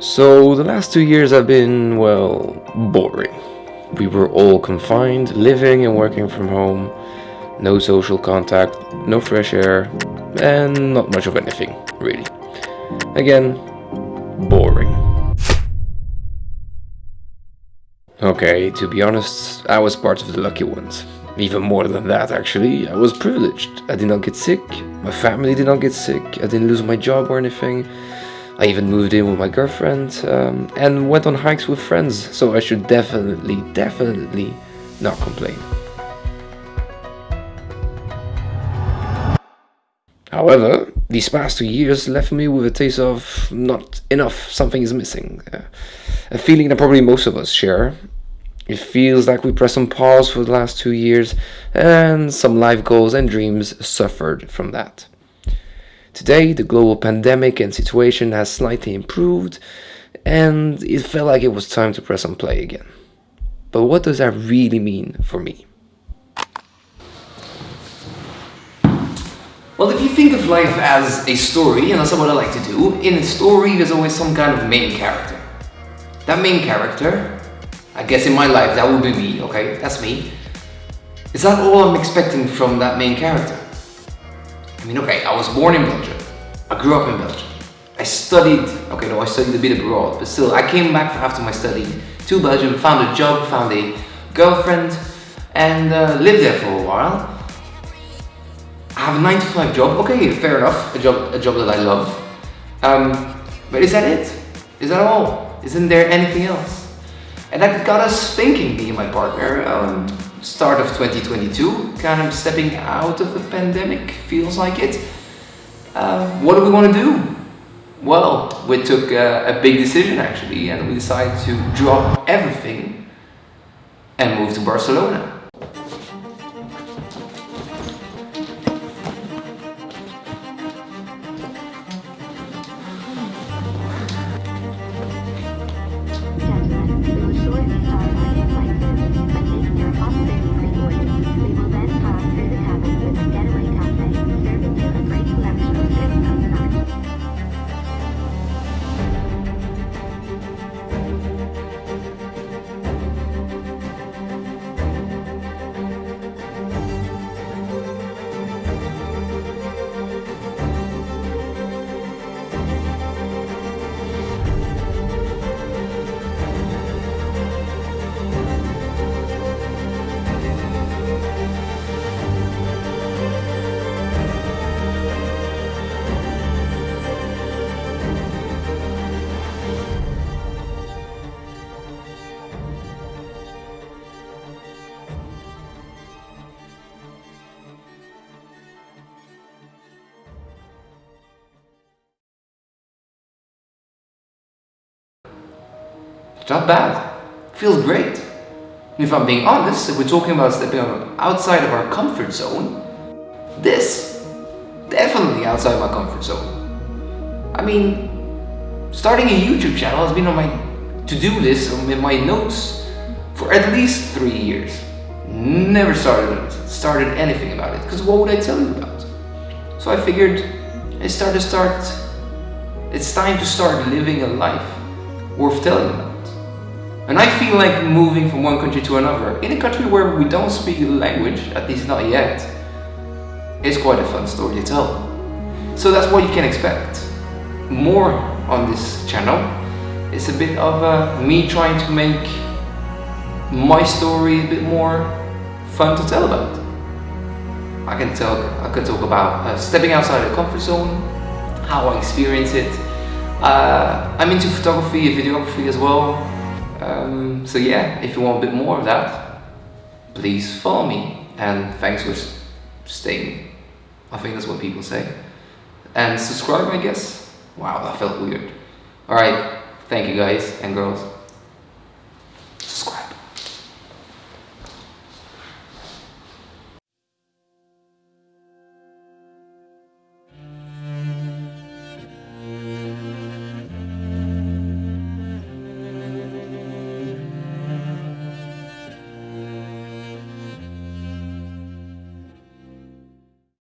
So the last two years have been, well, boring. We were all confined, living and working from home, no social contact, no fresh air, and not much of anything, really. Again, boring. Okay, to be honest, I was part of the lucky ones. Even more than that, actually. I was privileged. I did not get sick, my family did not get sick, I didn't lose my job or anything. I even moved in with my girlfriend um, and went on hikes with friends, so I should definitely, definitely not complain. However, these past two years left me with a taste of not enough, something is missing. Uh, a feeling that probably most of us share. It feels like we pressed on pause for the last two years and some life goals and dreams suffered from that. Today, the global pandemic and situation has slightly improved, and it felt like it was time to press on play again. But what does that really mean for me? Well, if you think of life as a story, and that's what I like to do, in a story there's always some kind of main character. That main character, I guess in my life that would be me, okay, that's me. Is that all I'm expecting from that main character? I mean, okay, I was born in Belgium. I grew up in Belgium. I studied, okay, no, I studied a bit abroad, but still, I came back after my study to Belgium, found a job, found a girlfriend, and uh, lived there for a while. I have a 9 to 5 job, okay, fair enough, a job, a job that I love. Um, but is that it? Is that all? Isn't there anything else? And that got us thinking, me and my partner, um, start of 2022, kind of stepping out of the pandemic, feels like it. Uh, what do we want to do? Well, we took a, a big decision actually, and we decided to drop everything and move to Barcelona. It's not bad. Feels great. If I'm being honest, if we're talking about stepping outside of our comfort zone, this, definitely outside my comfort zone. I mean, starting a YouTube channel has been on my to-do list, in my notes, for at least three years. Never started started anything about it, because what would I tell you about? So I figured, it's time to start, it's time to start living a life worth telling about. And I feel like moving from one country to another, in a country where we don't speak the language, at least not yet, is quite a fun story to tell. So that's what you can expect. More on this channel. It's a bit of uh, me trying to make my story a bit more fun to tell about. I can talk, I can talk about uh, stepping outside the comfort zone, how I experience it. Uh, I'm into photography and videography as well. Um, so yeah, if you want a bit more of that, please follow me. And thanks for staying. I think that's what people say. And subscribe, I guess. Wow, that felt weird. Alright, thank you guys and girls.